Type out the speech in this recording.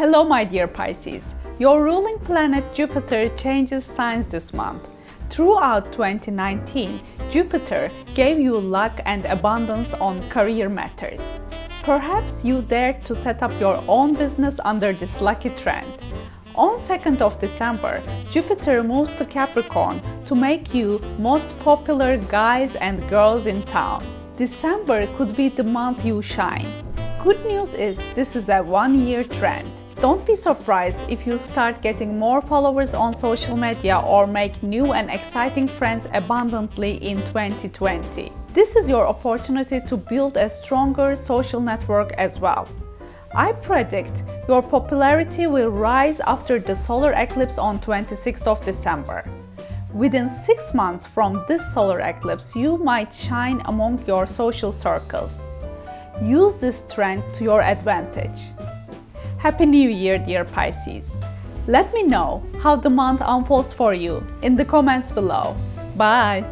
Hello my dear Pisces! Your ruling planet Jupiter changes signs this month. Throughout 2019, Jupiter gave you luck and abundance on career matters. Perhaps you dared to set up your own business under this lucky trend. On 2nd of December, Jupiter moves to Capricorn to make you most popular guys and girls in town. December could be the month you shine. Good news is this is a one-year trend. Don't be surprised if you start getting more followers on social media or make new and exciting friends abundantly in 2020. This is your opportunity to build a stronger social network as well. I predict your popularity will rise after the solar eclipse on 26th of December. Within 6 months from this solar eclipse, you might shine among your social circles. Use this trend to your advantage. Happy New Year, dear Pisces! Let me know how the month unfolds for you in the comments below. Bye!